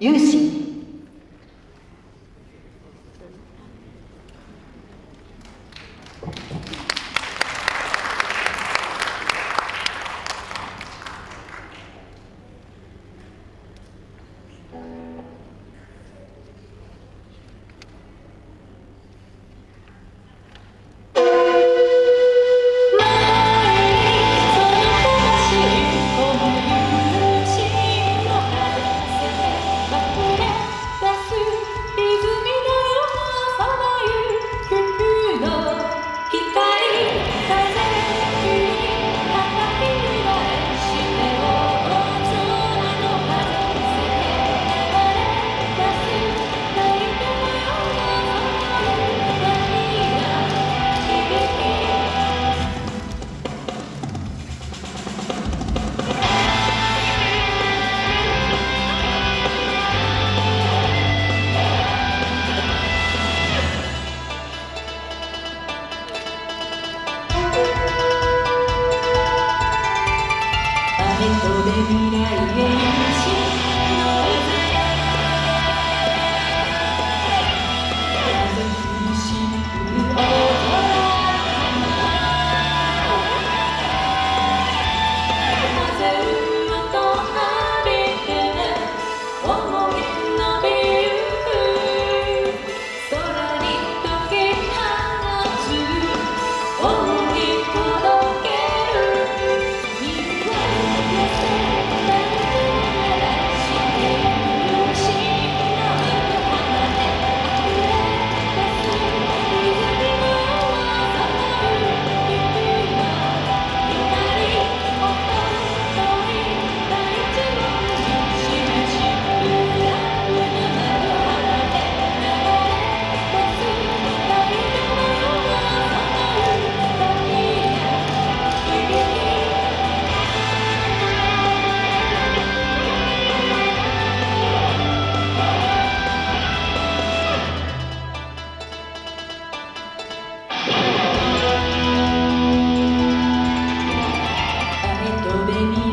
E eu ensino. トで未来へ baby.